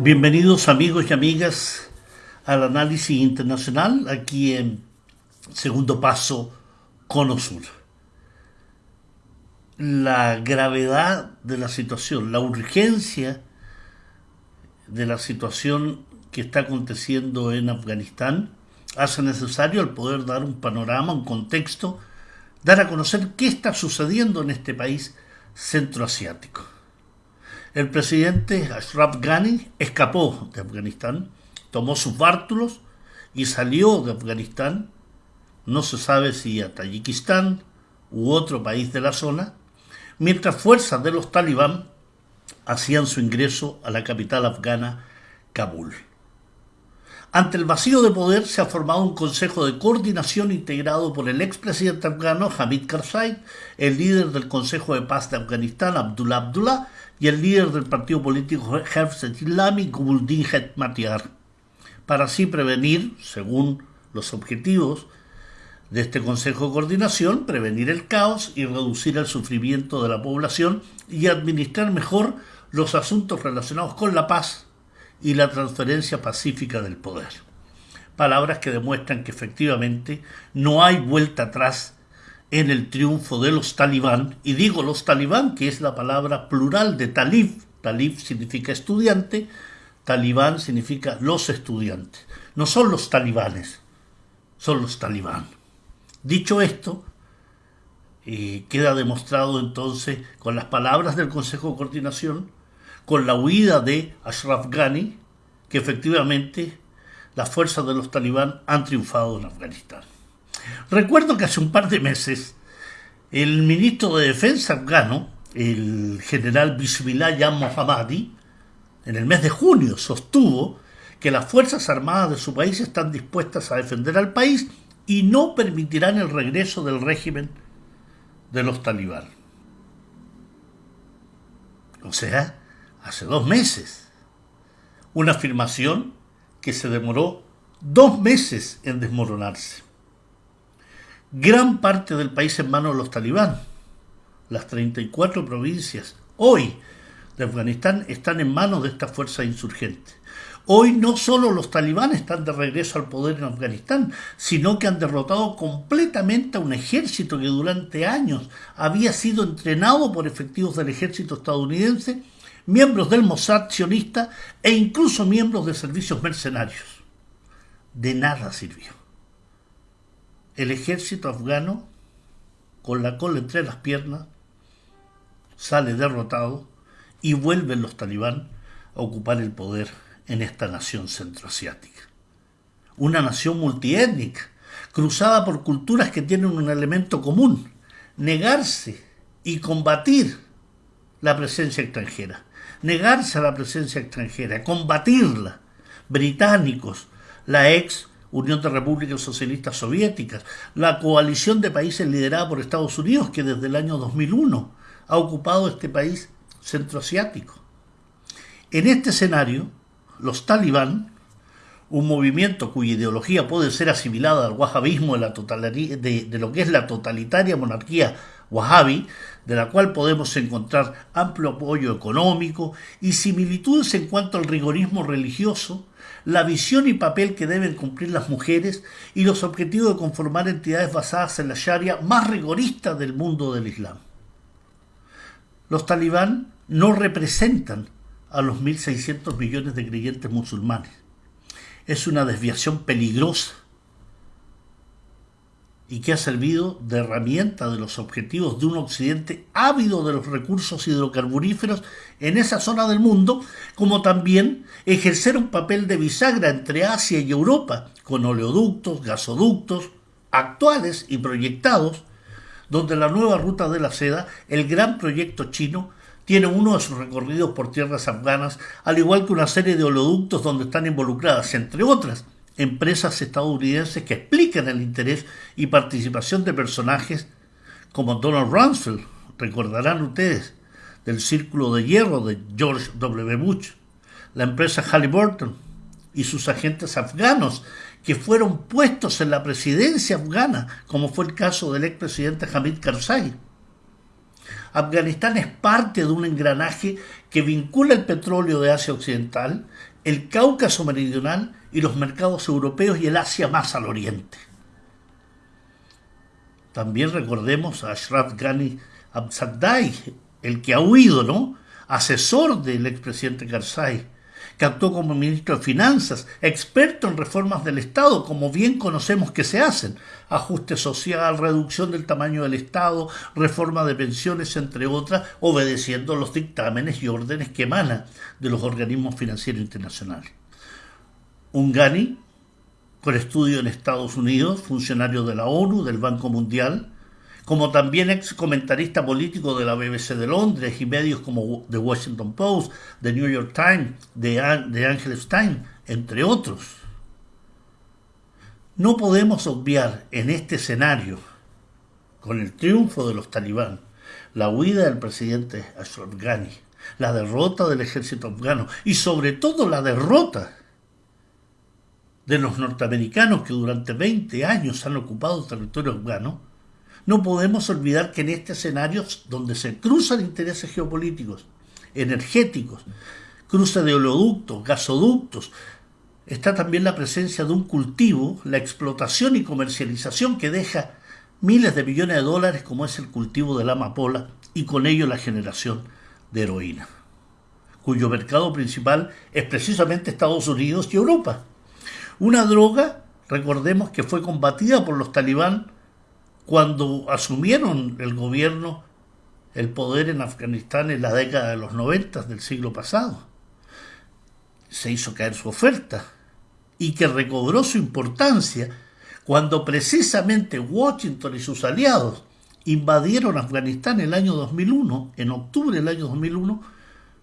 Bienvenidos amigos y amigas al análisis internacional aquí en Segundo Paso Cono Sur. La gravedad de la situación, la urgencia de la situación que está aconteciendo en Afganistán hace necesario el poder dar un panorama, un contexto, dar a conocer qué está sucediendo en este país centroasiático. El presidente Ashraf Ghani escapó de Afganistán, tomó sus bártulos y salió de Afganistán, no se sabe si a Tayikistán u otro país de la zona, mientras fuerzas de los talibán hacían su ingreso a la capital afgana, Kabul. Ante el vacío de poder se ha formado un consejo de coordinación integrado por el expresidente afgano Hamid Karzai, el líder del Consejo de Paz de Afganistán Abdullah Abdullah y el líder del partido político Hafez Islami Gulbuddin Hetmatyar, para así prevenir, según los objetivos de este Consejo de Coordinación, prevenir el caos y reducir el sufrimiento de la población y administrar mejor los asuntos relacionados con la paz y la transferencia pacífica del poder. Palabras que demuestran que efectivamente no hay vuelta atrás en el triunfo de los talibán, y digo los talibán, que es la palabra plural de talib, talib significa estudiante, talibán significa los estudiantes, no son los talibanes, son los talibán. Dicho esto, eh, queda demostrado entonces con las palabras del Consejo de Coordinación con la huida de Ashraf Ghani, que efectivamente las fuerzas de los talibán han triunfado en Afganistán. Recuerdo que hace un par de meses el ministro de Defensa afgano, el general Bismillah Mohammadi, en el mes de junio sostuvo que las Fuerzas Armadas de su país están dispuestas a defender al país y no permitirán el regreso del régimen de los talibán. O sea, hace dos meses. Una afirmación que se demoró dos meses en desmoronarse. Gran parte del país en manos de los talibán. Las 34 provincias hoy de Afganistán están en manos de esta fuerza insurgente. Hoy no solo los talibán están de regreso al poder en Afganistán, sino que han derrotado completamente a un ejército que durante años había sido entrenado por efectivos del ejército estadounidense miembros del Mossad sionista e incluso miembros de servicios mercenarios. De nada sirvió. El ejército afgano, con la cola entre las piernas, sale derrotado y vuelven los talibán a ocupar el poder en esta nación centroasiática. Una nación multiétnica, cruzada por culturas que tienen un elemento común, negarse y combatir la presencia extranjera negarse a la presencia extranjera, combatirla. Británicos, la ex Unión de Repúblicas Socialistas Soviéticas, la coalición de países liderada por Estados Unidos, que desde el año 2001 ha ocupado este país centroasiático. En este escenario, los talibán, un movimiento cuya ideología puede ser asimilada al wahhabismo de, lo que es la totalitaria monarquía wahhabi, de la cual podemos encontrar amplio apoyo económico y similitudes en cuanto al rigorismo religioso, la visión y papel que deben cumplir las mujeres y los objetivos de conformar entidades basadas en la Sharia más rigorista del mundo del Islam. Los talibán no representan a los 1.600 millones de creyentes musulmanes. Es una desviación peligrosa y que ha servido de herramienta de los objetivos de un occidente ávido de los recursos hidrocarburíferos en esa zona del mundo, como también ejercer un papel de bisagra entre Asia y Europa, con oleoductos, gasoductos actuales y proyectados, donde la nueva ruta de la seda, el gran proyecto chino, tiene uno de sus recorridos por tierras afganas, al igual que una serie de oleoductos donde están involucradas, entre otras, empresas estadounidenses que explican el interés y participación de personajes como Donald Rumsfeld, recordarán ustedes, del Círculo de Hierro de George W. Bush, la empresa Halliburton y sus agentes afganos que fueron puestos en la presidencia afgana, como fue el caso del expresidente Hamid Karzai. Afganistán es parte de un engranaje que vincula el petróleo de Asia Occidental el Cáucaso meridional y los mercados europeos y el Asia más al oriente. También recordemos a Ashraf Ghani Abzadai, el que ha huido, ¿no? Asesor del expresidente Karzai, que actuó como ministro de Finanzas, experto en reformas del Estado, como bien conocemos que se hacen, ajuste social, reducción del tamaño del Estado, reforma de pensiones, entre otras, obedeciendo los dictámenes y órdenes que emanan de los organismos financieros internacionales. Un Ghani, con estudio en Estados Unidos, funcionario de la ONU, del Banco Mundial, como también ex comentarista político de la BBC de Londres y medios como The Washington Post, The New York Times, The, Angeles Times, entre otros. No podemos obviar en este escenario, con el triunfo de los talibán, la huida del presidente Ashraf Ghani, la derrota del ejército afgano y sobre todo la derrota de los norteamericanos que durante 20 años han ocupado el territorio afgano, no podemos olvidar que en este escenario donde se cruzan intereses geopolíticos, energéticos, cruce de oleoductos, gasoductos, está también la presencia de un cultivo, la explotación y comercialización que deja miles de millones de dólares como es el cultivo de la amapola y con ello la generación de heroína, cuyo mercado principal es precisamente Estados Unidos y Europa. Una droga, recordemos que fue combatida por los talibán cuando asumieron el gobierno, el poder en Afganistán en la década de los 90 del siglo pasado. Se hizo caer su oferta y que recobró su importancia cuando precisamente Washington y sus aliados invadieron Afganistán el año 2001, en octubre del año 2001,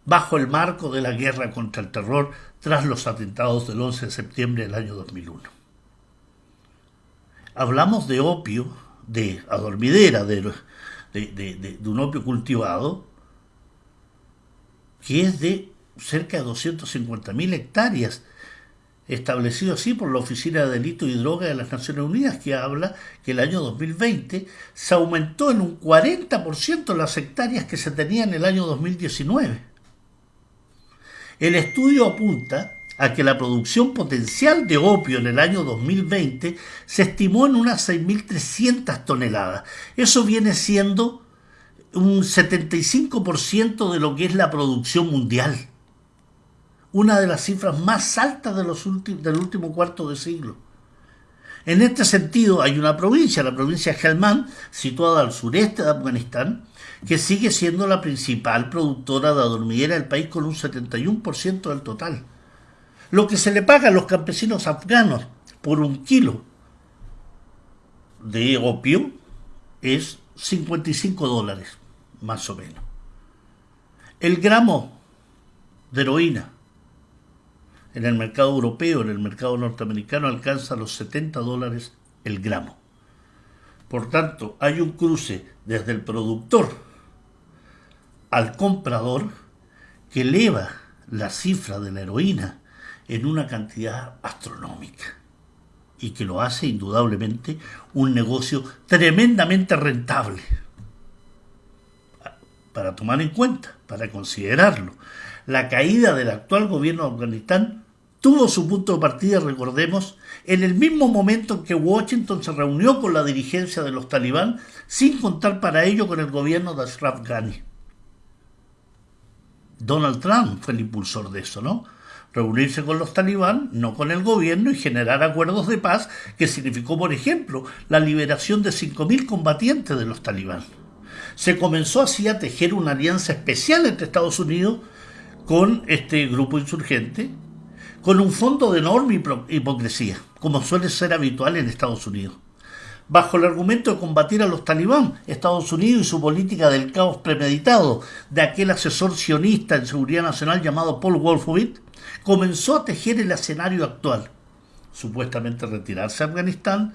bajo el marco de la guerra contra el terror tras los atentados del 11 de septiembre del año 2001. Hablamos de opio de adormidera, de, de, un opio cultivado, que es de cerca de 250.000 hectáreas, establecido así por la Oficina de Delito y Droga de las Naciones Unidas, que habla que el año 2020 se aumentó en un 40% las hectáreas que se tenían en el año 2019. El estudio apunta a que la producción potencial de opio en el año 2020 se estimó en unas 6.300 toneladas. Eso viene siendo un 75% de lo que es la producción mundial. Una de las cifras más altas de los del último cuarto de siglo. En este sentido, hay una provincia, la provincia de Helmand, situada al sureste de Afganistán, que sigue siendo la principal productora de adormidera del país con un 71% del total. Lo que se le paga a los campesinos afganos por un kilo de opio es 55 dólares, más o menos. El gramo de heroína en el mercado europeo, en el mercado norteamericano, alcanza los 70 dólares el gramo. Por tanto, hay un cruce desde el productor al comprador que eleva la cifra de la heroína en una cantidad astronómica y que lo hace indudablemente un negocio tremendamente rentable. Para tomar en cuenta, para considerarlo, la caída del actual gobierno de Afganistán tuvo su punto de partida, recordemos, en el mismo momento en que Washington se reunió con la dirigencia de los talibán, sin contar para ello con el gobierno de Ashraf Ghani. Donald Trump fue el impulsor de eso, ¿no? Reunirse con los talibán, no con el gobierno, y generar acuerdos de paz que significó, por ejemplo, la liberación de 5.000 combatientes de los talibán. Se comenzó así a tejer una alianza especial entre Estados Unidos con este grupo insurgente, con un fondo de enorme hipocresía, como suele ser habitual en Estados Unidos. Bajo el argumento de combatir a los talibán, Estados Unidos y su política del caos premeditado de aquel asesor sionista en seguridad nacional llamado Paul Wolfowitz, comenzó a tejer el escenario actual. Supuestamente retirarse a Afganistán,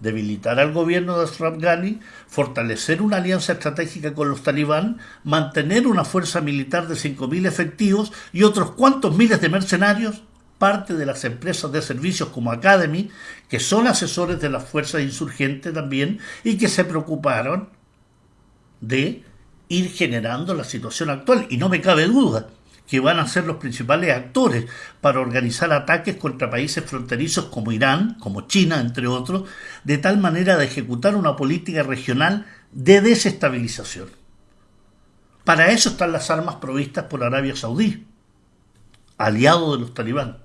debilitar al gobierno de Ashraf Ghani, fortalecer una alianza estratégica con los talibán, mantener una fuerza militar de 5.000 efectivos y otros cuantos miles de mercenarios, parte de las empresas de servicios como Academy, que son asesores de las fuerzas insurgentes también y que se preocuparon de ir generando la situación actual. Y no me cabe duda que van a ser los principales actores para organizar ataques contra países fronterizos como Irán, como China, entre otros, de tal manera de ejecutar una política regional de desestabilización. Para eso están las armas provistas por Arabia Saudí, aliado de los talibán,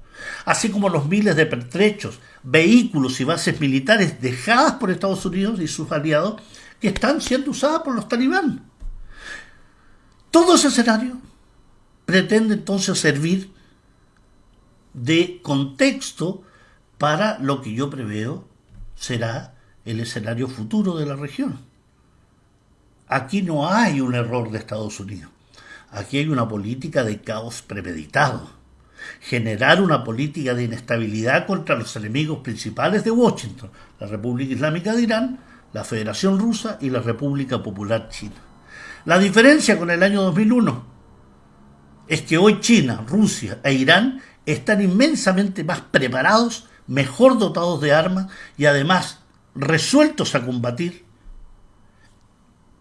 así como los miles de pertrechos, vehículos y bases militares dejadas por Estados Unidos y sus aliados que están siendo usadas por los talibán. Todo ese escenario pretende entonces servir de contexto para lo que yo preveo será el escenario futuro de la región. Aquí no hay un error de Estados Unidos. Aquí hay una política de caos premeditado. Generar una política de inestabilidad contra los enemigos principales de Washington, la República Islámica de Irán, la Federación Rusa y la República Popular China. La diferencia con el año 2001 es que hoy China, Rusia e Irán están inmensamente más preparados, mejor dotados de armas y además resueltos a combatir,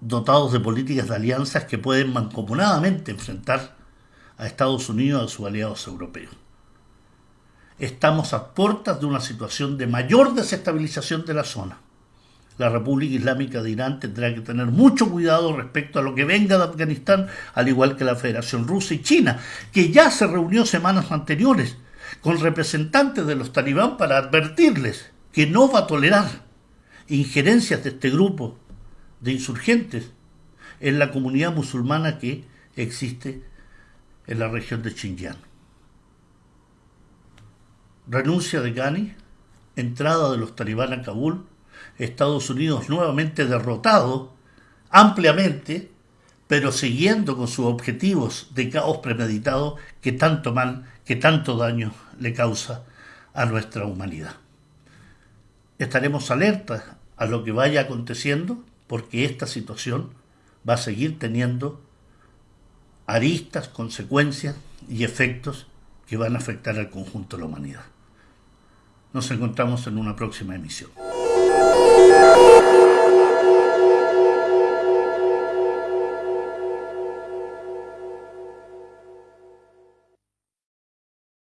dotados de políticas de alianzas que pueden mancomunadamente enfrentar a Estados Unidos y a sus aliados europeos. Estamos a puertas de una situación de mayor desestabilización de la zona la República Islámica de Irán tendrá que tener mucho cuidado respecto a lo que venga de Afganistán, al igual que la Federación Rusa y China, que ya se reunió semanas anteriores con representantes de los talibán para advertirles que no va a tolerar injerencias de este grupo de insurgentes en la comunidad musulmana que existe en la región de Xinjiang. Renuncia de Ghani, entrada de los talibán a Kabul, Estados Unidos nuevamente derrotado ampliamente, pero siguiendo con sus objetivos de caos premeditado que tanto mal, que tanto daño le causa a nuestra humanidad. Estaremos alertas a lo que vaya aconteciendo porque esta situación va a seguir teniendo aristas, consecuencias y efectos que van a afectar al conjunto de la humanidad. Nos encontramos en una próxima emisión.